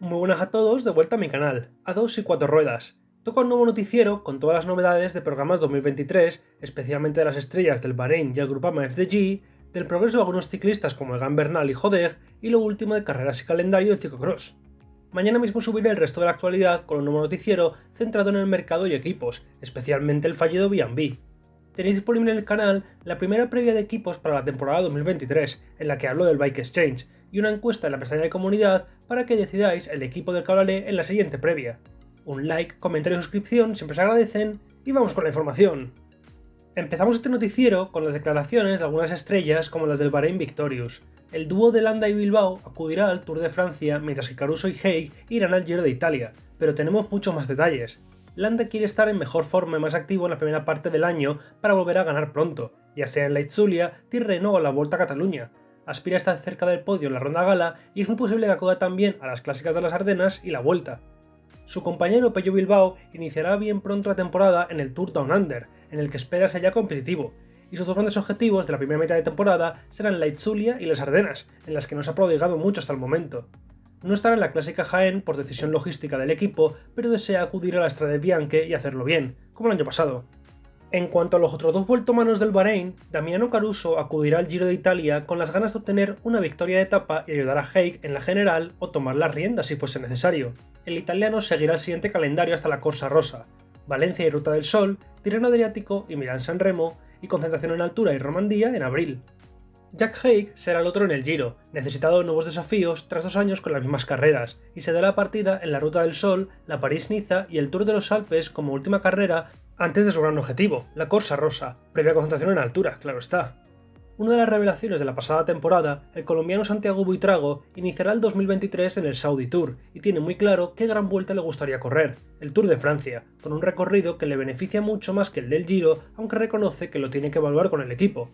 Muy buenas a todos, de vuelta a mi canal, a dos y cuatro ruedas. Toca un nuevo noticiero con todas las novedades de programas 2023, especialmente de las estrellas del Bahrein y el Grupama FDG, del progreso de algunos ciclistas como Egan Bernal y Jodeg, y lo último de carreras y calendario de ciclocross. Mañana mismo subiré el resto de la actualidad con un nuevo noticiero centrado en el mercado y equipos, especialmente el fallido B&B. Tenéis disponible en el canal la primera previa de equipos para la temporada 2023, en la que hablo del Bike Exchange, y una encuesta en la pestaña de comunidad para que decidáis el equipo del que en la siguiente previa. Un like, comentario y suscripción siempre se agradecen, y vamos con la información. Empezamos este noticiero con las declaraciones de algunas estrellas como las del Bahrein Victorious. El dúo de Landa y Bilbao acudirá al Tour de Francia mientras que Caruso y Haig irán al Giro de Italia, pero tenemos muchos más detalles. Landa quiere estar en mejor forma y más activo en la primera parte del año para volver a ganar pronto, ya sea en la Itzulia, Tirreno o la Vuelta a Cataluña. Aspira a estar cerca del podio en la ronda gala y es muy posible que acuda también a las clásicas de las Ardenas y la Vuelta. Su compañero Pello Bilbao iniciará bien pronto la temporada en el Tour Down Under, en el que espera ser ya competitivo, y sus dos grandes objetivos de la primera mitad de temporada serán la Itzulia y las Ardenas, en las que no se ha prodigado mucho hasta el momento. No estará en la clásica Jaén por decisión logística del equipo, pero desea acudir a la Strade Bianche y hacerlo bien, como el año pasado. En cuanto a los otros dos vueltomanos del Bahrein, Damiano Caruso acudirá al Giro de Italia con las ganas de obtener una victoria de etapa y ayudar a Haig en la general o tomar las riendas si fuese necesario. El italiano seguirá el siguiente calendario hasta la Corsa Rosa, Valencia y Ruta del Sol, Tirreno Adriático y Milán-San Remo, y concentración en altura y Romandía en abril. Jack Haig será el otro en el Giro, necesitado de nuevos desafíos tras dos años con las mismas carreras, y se da la partida en la Ruta del Sol, la París-Niza y el Tour de los Alpes como última carrera antes de su gran objetivo, la Corsa Rosa, previa concentración en altura, claro está. Una de las revelaciones de la pasada temporada, el colombiano Santiago Buitrago iniciará el 2023 en el Saudi Tour y tiene muy claro qué gran vuelta le gustaría correr, el Tour de Francia, con un recorrido que le beneficia mucho más que el del Giro, aunque reconoce que lo tiene que evaluar con el equipo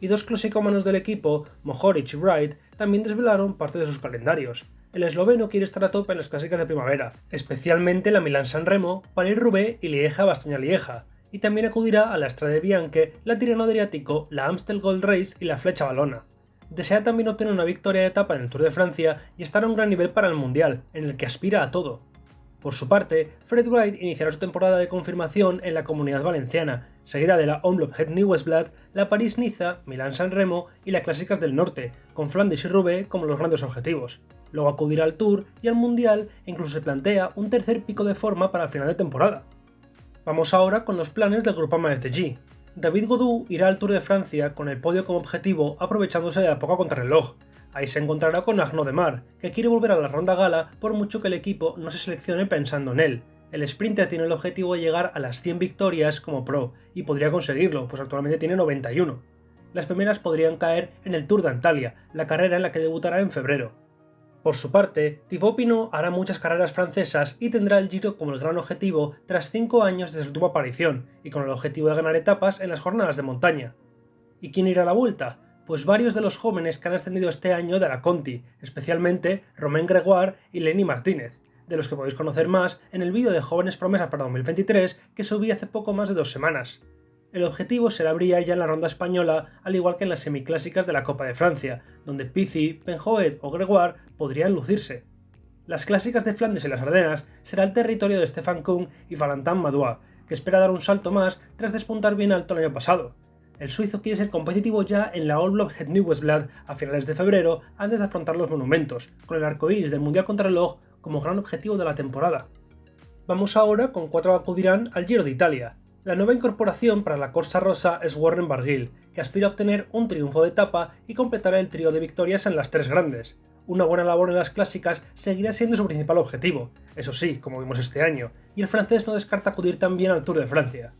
y dos clasicómanos del equipo, Mohoric y Wright, también desvelaron parte de sus calendarios. El esloveno quiere estar a tope en las clásicas de primavera, especialmente la Milán-San Remo, París-Roubaix y Lieja-Bastoña-Lieja, y también acudirá a la Strade Bianche, la Tirreno Adriático, la Amstel Gold Race y la Flecha Balona. Desea también obtener una victoria de etapa en el Tour de Francia y estar a un gran nivel para el Mundial, en el que aspira a todo. Por su parte, Fred Wright iniciará su temporada de confirmación en la Comunidad Valenciana, seguida de la Omloop Het Nieuwsblad, la París-Niza, Milán-San Remo y las Clásicas del Norte, con Flandes y Roubaix como los grandes objetivos. Luego acudirá al Tour y al Mundial e incluso se plantea un tercer pico de forma para el final de temporada. Vamos ahora con los planes del Groupama FTG. David Godou irá al Tour de Francia con el podio como objetivo aprovechándose de la poca contrarreloj, Ahí se encontrará con Agno de Mar, que quiere volver a la ronda gala por mucho que el equipo no se seleccione pensando en él. El sprinter tiene el objetivo de llegar a las 100 victorias como pro, y podría conseguirlo, pues actualmente tiene 91. Las primeras podrían caer en el Tour de Antalya, la carrera en la que debutará en febrero. Por su parte, Thibaut Pinot hará muchas carreras francesas y tendrá el Giro como el gran objetivo tras 5 años desde su última aparición, y con el objetivo de ganar etapas en las jornadas de montaña. ¿Y quién irá a la vuelta? Pues varios de los jóvenes que han ascendido este año de la Conti, especialmente Romain Gregoire y Lenny Martínez, de los que podéis conocer más en el vídeo de Jóvenes Promesas para 2023 que subí hace poco más de dos semanas. El objetivo será brillar ya en la ronda española, al igual que en las semiclásicas de la Copa de Francia, donde Pizzi, Penjoet o Gregoire podrían lucirse. Las clásicas de Flandes y las Ardenas será el territorio de Stefan Kuhn y Valentin Madois, que espera dar un salto más tras despuntar bien alto el año pasado, el suizo quiere ser competitivo ya en la All Block Het Nieuwsblad a finales de febrero antes de afrontar los monumentos, con el arco iris del Mundial Contrarreloj como gran objetivo de la temporada. Vamos ahora con cuatro acudirán al Giro de Italia. La nueva incorporación para la Corsa Rosa es Warren Barguil, que aspira a obtener un triunfo de etapa y completará el trío de victorias en las tres grandes. Una buena labor en las clásicas seguirá siendo su principal objetivo, eso sí, como vimos este año, y el francés no descarta acudir también al Tour de Francia.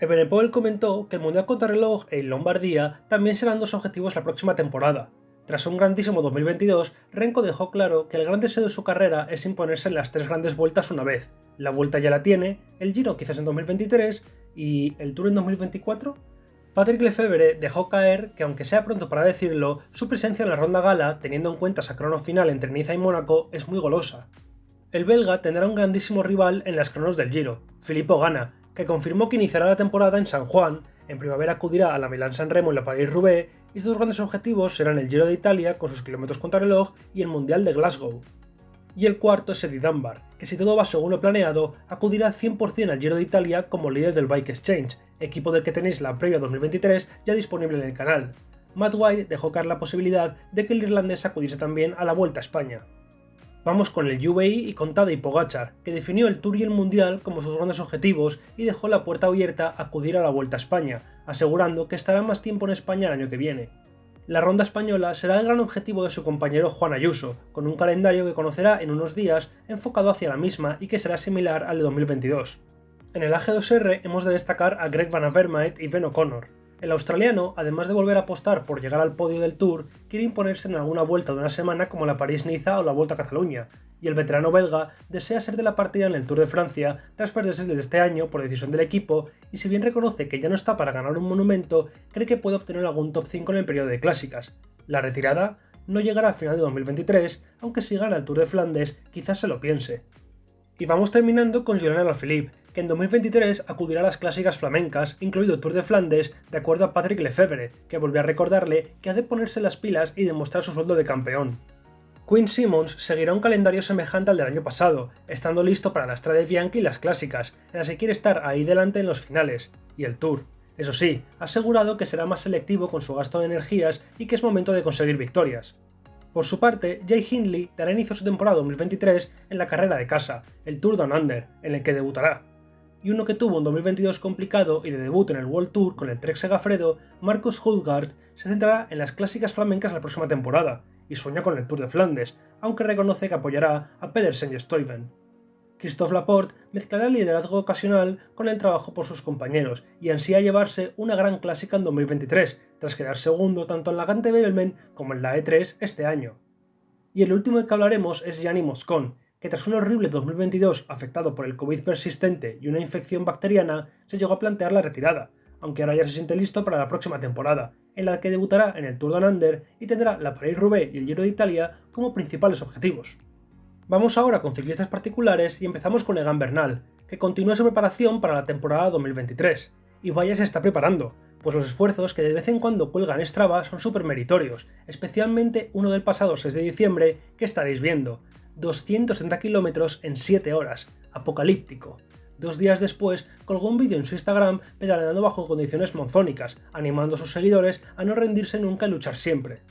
Ebenepol comentó que el Mundial Contrarreloj e Lombardía también serán dos objetivos la próxima temporada. Tras un grandísimo 2022, Renko dejó claro que el gran deseo de su carrera es imponerse en las tres grandes vueltas una vez. La vuelta ya la tiene, el Giro quizás en 2023 y el Tour en 2024. Patrick Lefebvre dejó caer que aunque sea pronto para decirlo, su presencia en la ronda gala, teniendo en cuenta esa crono final entre Niza y Mónaco, es muy golosa. El belga tendrá un grandísimo rival en las cronos del Giro, Filippo Gana, que confirmó que iniciará la temporada en San Juan, en primavera acudirá a la Milán-San Remo y la París-Roubaix, y sus grandes objetivos serán el Giro de Italia con sus kilómetros contra reloj y el Mundial de Glasgow. Y el cuarto es Eddie Dunbar, que si todo va según lo planeado, acudirá 100% al Giro de Italia como líder del Bike Exchange, equipo del que tenéis la previa 2023 ya disponible en el canal. Matt White dejó caer la posibilidad de que el irlandés acudiese también a la Vuelta a España. Vamos con el UAE y con Tadej Pogachar, que definió el Tour y el Mundial como sus grandes objetivos y dejó la puerta abierta a acudir a la Vuelta a España, asegurando que estará más tiempo en España el año que viene. La ronda española será el gran objetivo de su compañero Juan Ayuso, con un calendario que conocerá en unos días enfocado hacia la misma y que será similar al de 2022. En el AG2R hemos de destacar a Greg Van Avermaet y Ben O'Connor, el australiano, además de volver a apostar por llegar al podio del Tour, quiere imponerse en alguna vuelta de una semana como la París-Niza o la Vuelta a Cataluña, y el veterano belga desea ser de la partida en el Tour de Francia tras perderse desde este año por decisión del equipo, y si bien reconoce que ya no está para ganar un monumento, cree que puede obtener algún top 5 en el periodo de clásicas. La retirada no llegará a final de 2023, aunque si gana el Tour de Flandes quizás se lo piense. Y vamos terminando con Julian Alaphilippe, en 2023 acudirá a las clásicas flamencas, incluido Tour de Flandes, de acuerdo a Patrick Lefebvre, que volvió a recordarle que ha de ponerse las pilas y demostrar su sueldo de campeón. Quinn Simmons seguirá un calendario semejante al del año pasado, estando listo para la Strade Bianchi y las clásicas, en las que quiere estar ahí delante en los finales, y el Tour. Eso sí, ha asegurado que será más selectivo con su gasto de energías y que es momento de conseguir victorias. Por su parte, Jay Hindley dará inicio a su temporada 2023 en la carrera de casa, el Tour Down Under, en el que debutará. Y uno que tuvo un 2022 complicado y de debut en el World Tour con el Trek Segafredo, Marcus Hulgaard se centrará en las clásicas flamencas la próxima temporada, y sueña con el Tour de Flandes, aunque reconoce que apoyará a Pedersen y Stuyven. Christophe Laporte mezclará el liderazgo ocasional con el trabajo por sus compañeros y ansía llevarse una gran clásica en 2023, tras quedar segundo tanto en la Gante Bebelmen como en la E3 este año. Y el último de que hablaremos es Gianni Moscon, que tras un horrible 2022 afectado por el COVID persistente y una infección bacteriana, se llegó a plantear la retirada, aunque ahora ya se siente listo para la próxima temporada, en la que debutará en el Tour de Under y tendrá la Paris-Roubaix y el Giro de Italia como principales objetivos. Vamos ahora con ciclistas particulares y empezamos con Egan Bernal, que continúa su preparación para la temporada 2023. Y vaya se está preparando, pues los esfuerzos que de vez en cuando cuelgan Strava son súper meritorios, especialmente uno del pasado 6 de diciembre que estaréis viendo, 260 kilómetros en 7 horas, apocalíptico. Dos días después, colgó un vídeo en su Instagram pedaleando bajo condiciones monzónicas, animando a sus seguidores a no rendirse nunca y luchar siempre.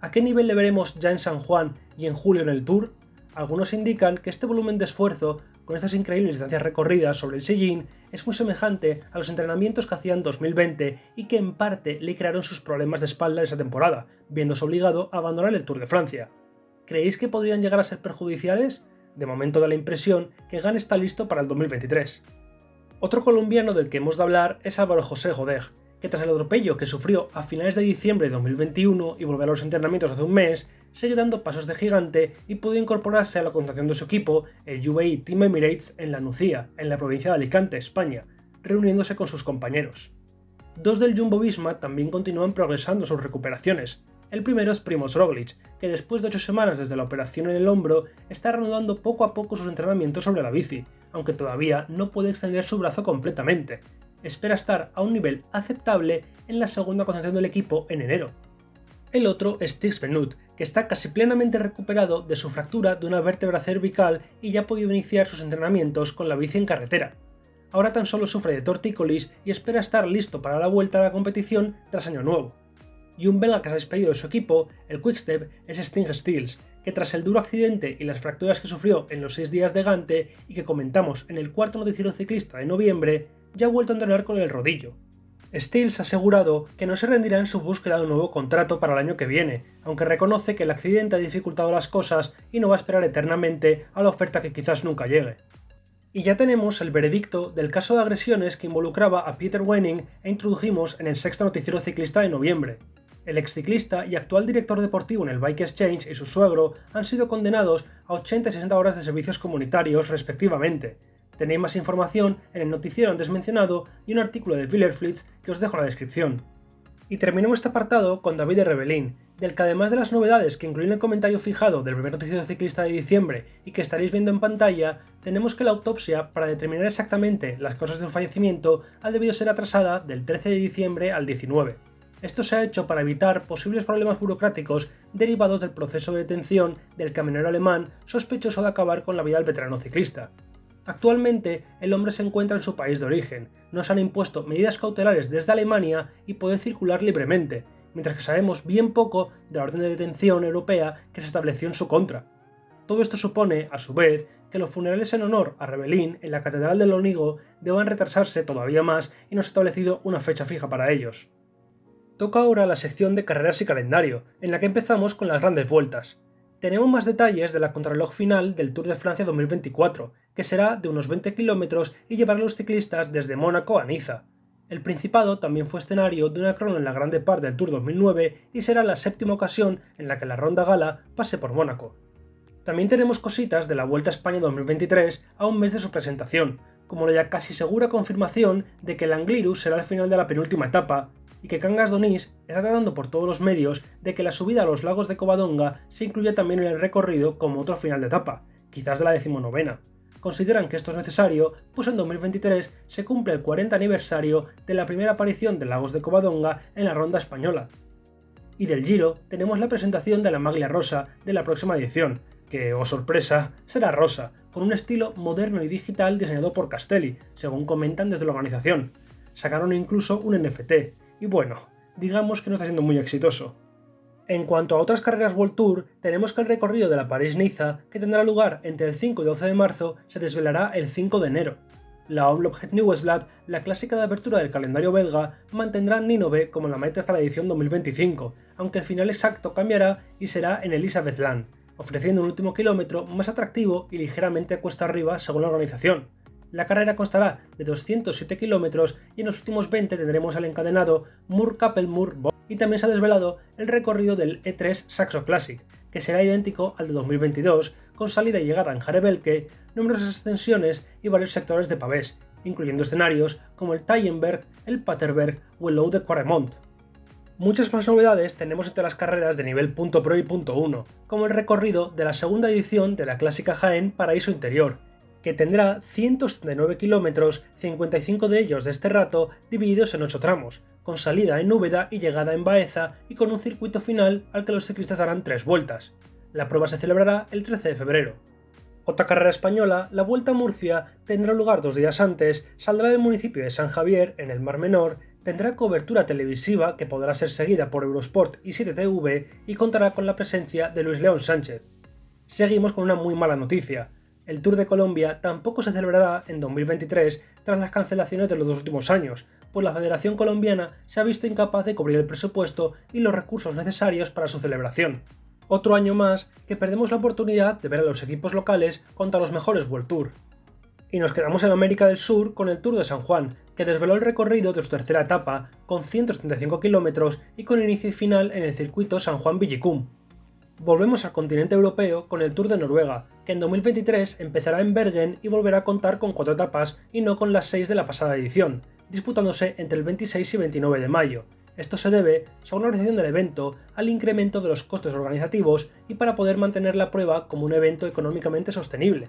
¿A qué nivel le veremos ya en San Juan y en julio en el Tour? Algunos indican que este volumen de esfuerzo, con estas increíbles distancias recorridas sobre el sillín, es muy semejante a los entrenamientos que hacía en 2020 y que en parte le crearon sus problemas de espalda esa temporada, viéndose obligado a abandonar el Tour de Francia. ¿Creéis que podrían llegar a ser perjudiciales? De momento da la impresión que Gan está listo para el 2023. Otro colombiano del que hemos de hablar es Álvaro José Godeg, que tras el atropello que sufrió a finales de diciembre de 2021 y volver a los entrenamientos hace un mes, sigue dando pasos de gigante y pudo incorporarse a la contratación de su equipo, el UAE Team Emirates, en la Nucía, en la provincia de Alicante, España, reuniéndose con sus compañeros. Dos del Jumbo Visma también continúan progresando sus recuperaciones. El primero es Primoz Roglic, que después de 8 semanas desde la operación en el hombro, está reanudando poco a poco sus entrenamientos sobre la bici, aunque todavía no puede extender su brazo completamente. Espera estar a un nivel aceptable en la segunda concentración del equipo en enero. El otro es Tix Venut, que está casi plenamente recuperado de su fractura de una vértebra cervical y ya ha podido iniciar sus entrenamientos con la bici en carretera. Ahora tan solo sufre de tortícolis y espera estar listo para la vuelta a la competición tras año nuevo. Y un belga que se ha despedido de su equipo, el Quickstep, es Sting Stills, que tras el duro accidente y las fracturas que sufrió en los 6 días de Gante y que comentamos en el cuarto noticiero ciclista de noviembre, ya ha vuelto a entrenar con el rodillo, Stills ha asegurado que no se rendirá en su búsqueda de un nuevo contrato para el año que viene, aunque reconoce que el accidente ha dificultado las cosas y no va a esperar eternamente a la oferta que quizás nunca llegue. Y ya tenemos el veredicto del caso de agresiones que involucraba a Peter Wenning e introdujimos en el sexto noticiero ciclista de noviembre. El exciclista y actual director deportivo en el Bike Exchange y su suegro han sido condenados a 80 y 60 horas de servicios comunitarios respectivamente, Tenéis más información en el noticiero antes mencionado y un artículo de Villerflitz que os dejo en la descripción. Y terminemos este apartado con David de Rebelín, del que además de las novedades que incluyen el comentario fijado del primer noticiero ciclista de diciembre y que estaréis viendo en pantalla, tenemos que la autopsia, para determinar exactamente las causas de un fallecimiento, ha debido ser atrasada del 13 de diciembre al 19. Esto se ha hecho para evitar posibles problemas burocráticos derivados del proceso de detención del camionero alemán sospechoso de acabar con la vida del veterano ciclista. Actualmente, el hombre se encuentra en su país de origen, no se han impuesto medidas cautelares desde Alemania y puede circular libremente, mientras que sabemos bien poco de la orden de detención europea que se estableció en su contra. Todo esto supone, a su vez, que los funerales en honor a Rebelín en la Catedral de Lonigo deban retrasarse todavía más y no se ha establecido una fecha fija para ellos. Toca ahora la sección de carreras y calendario, en la que empezamos con las grandes vueltas. Tenemos más detalles de la contrarreloj final del Tour de Francia 2024, que será de unos 20 kilómetros y llevará a los ciclistas desde Mónaco a Niza. El Principado también fue escenario de una crono en la Grande Par del Tour 2009 y será la séptima ocasión en la que la Ronda Gala pase por Mónaco. También tenemos cositas de la Vuelta a España 2023 a un mes de su presentación, como la ya casi segura confirmación de que el Angliru será el final de la penúltima etapa, y que Cangas Donís está tratando por todos los medios de que la subida a los lagos de Covadonga se incluya también en el recorrido como otro final de etapa, quizás de la decimonovena. Consideran que esto es necesario, pues en 2023 se cumple el 40 aniversario de la primera aparición de Lagos de Covadonga en la ronda española. Y del Giro tenemos la presentación de la maglia rosa de la próxima edición, que, oh sorpresa, será rosa, con un estilo moderno y digital diseñado por Castelli, según comentan desde la organización. Sacaron incluso un NFT, y bueno, digamos que no está siendo muy exitoso. En cuanto a otras carreras World Tour, tenemos que el recorrido de la París-Niza, que tendrá lugar entre el 5 y 12 de marzo, se desvelará el 5 de enero. La Omloop Het Nieuwsblad, la clásica de apertura del calendario belga, mantendrá Ninove como la meta hasta la edición 2025, aunque el final exacto cambiará y será en Elisabethland, ofreciendo un último kilómetro más atractivo y ligeramente cuesta arriba según la organización. La carrera constará de 207 kilómetros y en los últimos 20 tendremos al encadenado mur kappelmur y también se ha desvelado el recorrido del E3 Saxo Classic, que será idéntico al de 2022, con salida y llegada en Jarebelke, numerosas extensiones y varios sectores de pavés, incluyendo escenarios como el Tallenberg, el Paterberg o el Low de Quaremont. Muchas más novedades tenemos entre las carreras de nivel .pro y .1, como el recorrido de la segunda edición de la clásica Jaén Paraíso Interior, que tendrá 179 kilómetros, 55 de ellos de este rato divididos en 8 tramos, con salida en Úbeda y llegada en Baeza y con un circuito final al que los ciclistas darán 3 vueltas. La prueba se celebrará el 13 de febrero. Otra carrera española, la Vuelta a Murcia, tendrá lugar dos días antes, saldrá del municipio de San Javier, en el Mar Menor, tendrá cobertura televisiva que podrá ser seguida por Eurosport y 7TV y contará con la presencia de Luis León Sánchez. Seguimos con una muy mala noticia. El Tour de Colombia tampoco se celebrará en 2023 tras las cancelaciones de los dos últimos años, pues la Federación Colombiana se ha visto incapaz de cubrir el presupuesto y los recursos necesarios para su celebración. Otro año más que perdemos la oportunidad de ver a los equipos locales contra los mejores World Tour. Y nos quedamos en América del Sur con el Tour de San Juan, que desveló el recorrido de su tercera etapa, con 175 kilómetros y con inicio y final en el circuito San Juan Villicum. Volvemos al continente europeo con el Tour de Noruega, que en 2023 empezará en Bergen y volverá a contar con cuatro etapas y no con las seis de la pasada edición, disputándose entre el 26 y 29 de mayo. Esto se debe, según la organización del evento, al incremento de los costes organizativos y para poder mantener la prueba como un evento económicamente sostenible.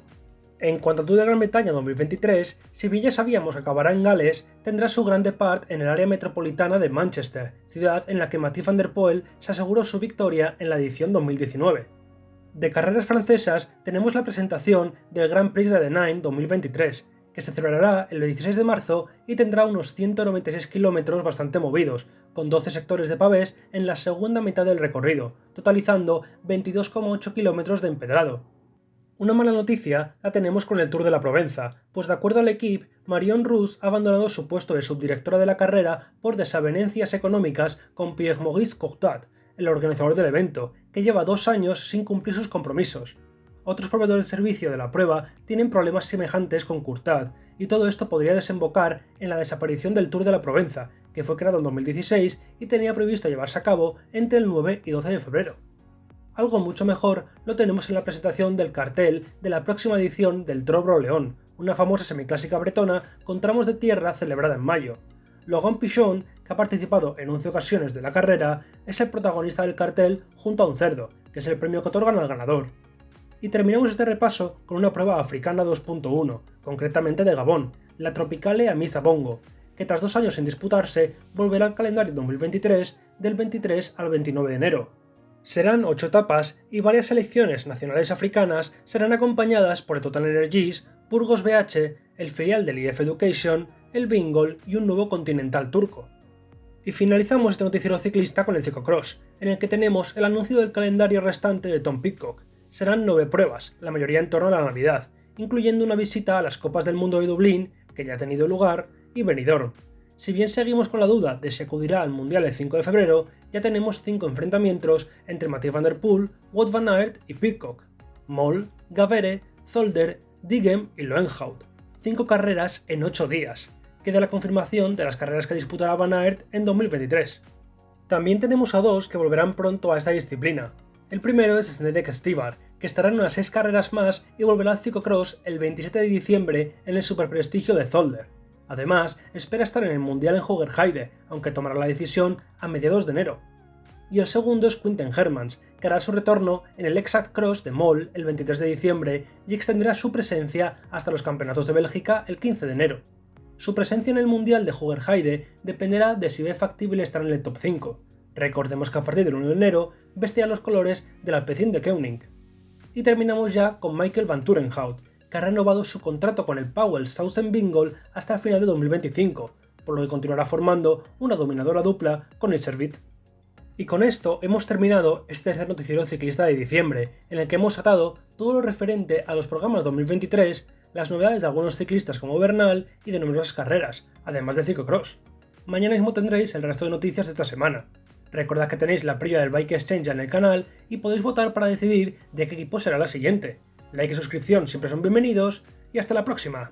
En cuanto a Tour de Gran Bretaña 2023, si bien ya sabíamos que acabará en Gales, tendrá su grande part en el área metropolitana de Manchester, ciudad en la que Mathieu van der Poel se aseguró su victoria en la edición 2019. De carreras francesas tenemos la presentación del Grand Prix de Nine 2023, que se celebrará el 16 de marzo y tendrá unos 196 kilómetros bastante movidos, con 12 sectores de pavés en la segunda mitad del recorrido, totalizando 22,8 kilómetros de empedrado. Una mala noticia la tenemos con el Tour de la Provenza, pues de acuerdo al equipo, Marion Rousse ha abandonado su puesto de subdirectora de la carrera por desavenencias económicas con Pierre-Maurice Courtat, el organizador del evento, que lleva dos años sin cumplir sus compromisos. Otros proveedores de servicio de la prueba tienen problemas semejantes con Courtat, y todo esto podría desembocar en la desaparición del Tour de la Provenza, que fue creado en 2016 y tenía previsto llevarse a cabo entre el 9 y 12 de febrero. Algo mucho mejor lo tenemos en la presentación del cartel de la próxima edición del Trobro León, una famosa semiclásica bretona con tramos de tierra celebrada en mayo. Logan Pichon, que ha participado en 11 ocasiones de la carrera, es el protagonista del cartel junto a un cerdo, que es el premio que otorgan al ganador. Y terminamos este repaso con una prueba africana 2.1, concretamente de Gabón, la Tropicale Amisa Bongo, que tras dos años sin disputarse, volverá al calendario 2023 del 23 al 29 de enero. Serán ocho etapas y varias selecciones nacionales africanas serán acompañadas por Total Energies, Burgos BH, el filial del IF Education, el Bingol y un nuevo continental turco. Y finalizamos este noticiero ciclista con el ciclocross, en el que tenemos el anuncio del calendario restante de Tom Pitcock. Serán nueve pruebas, la mayoría en torno a la Navidad, incluyendo una visita a las Copas del Mundo de Dublín, que ya ha tenido lugar, y Benidorm. Si bien seguimos con la duda de si acudirá al Mundial el 5 de febrero, ya tenemos cinco enfrentamientos entre Mathieu van der Poel, Wout van Aert y Pitcock, Moll, Gavere, Zolder, Digem y Loenhout. Cinco carreras en 8 días. Queda la confirmación de las carreras que disputará Van Aert en 2023. También tenemos a dos que volverán pronto a esta disciplina. El primero es Snedek Stivar, que estará en unas 6 carreras más y volverá al ciclocross el 27 de diciembre en el superprestigio de Zolder. Además, espera estar en el Mundial en Hogerheide, aunque tomará la decisión a mediados de enero. Y el segundo es Quinten Hermans, que hará su retorno en el Exact Cross de Moll el 23 de diciembre y extenderá su presencia hasta los campeonatos de Bélgica el 15 de enero. Su presencia en el Mundial de Hogerheide dependerá de si ve factible estar en el top 5. Recordemos que a partir del 1 de enero vestirá los colores del Alpecin de Koenig. Y terminamos ya con Michael Van Turenhout, que ha renovado su contrato con el Powell Southern Bingle hasta el final de 2025, por lo que continuará formando una dominadora dupla con el Servit. Y con esto hemos terminado este tercer noticiero ciclista de diciembre, en el que hemos atado todo lo referente a los programas 2023, las novedades de algunos ciclistas como Bernal y de numerosas carreras, además de ciclocross. Mañana mismo tendréis el resto de noticias de esta semana. Recordad que tenéis la previa del Bike Exchange en el canal y podéis votar para decidir de qué equipo será la siguiente. Like y suscripción siempre son bienvenidos y hasta la próxima.